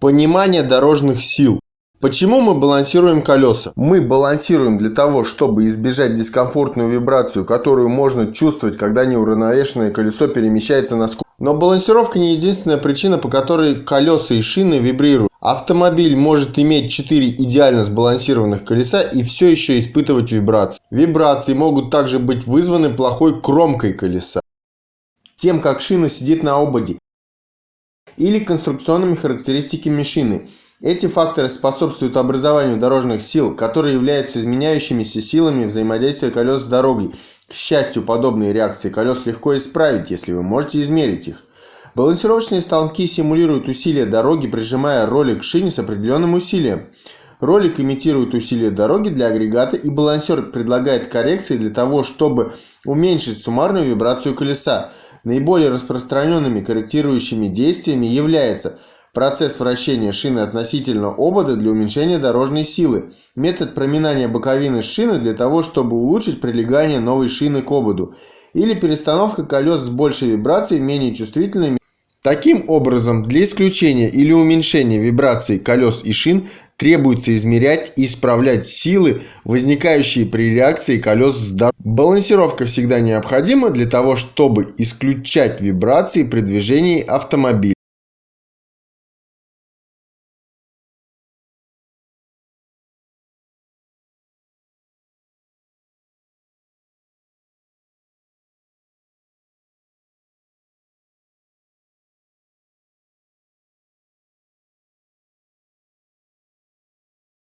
Понимание дорожных сил. Почему мы балансируем колеса? Мы балансируем для того, чтобы избежать дискомфортную вибрацию, которую можно чувствовать, когда неуравновешенное колесо перемещается на скорость. Но балансировка не единственная причина, по которой колеса и шины вибрируют. Автомобиль может иметь 4 идеально сбалансированных колеса и все еще испытывать вибрации. Вибрации могут также быть вызваны плохой кромкой колеса, тем как шина сидит на ободе или конструкционными характеристиками шины. Эти факторы способствуют образованию дорожных сил, которые являются изменяющимися силами взаимодействия колес с дорогой. К счастью, подобные реакции колес легко исправить, если вы можете измерить их. Балансировочные станки симулируют усилия дороги, прижимая ролик к шине с определенным усилием. Ролик имитирует усилия дороги для агрегата и балансер предлагает коррекции для того, чтобы уменьшить суммарную вибрацию колеса. Наиболее распространенными корректирующими действиями является процесс вращения шины относительно обода для уменьшения дорожной силы, метод проминания боковины шины для того, чтобы улучшить прилегание новой шины к ободу, или перестановка колес с большей вибрацией менее чувствительными. Таким образом, для исключения или уменьшения вибраций колес и шин требуется измерять и исправлять силы, возникающие при реакции колес с дорогой. Балансировка всегда необходима для того, чтобы исключать вибрации при движении автомобиля.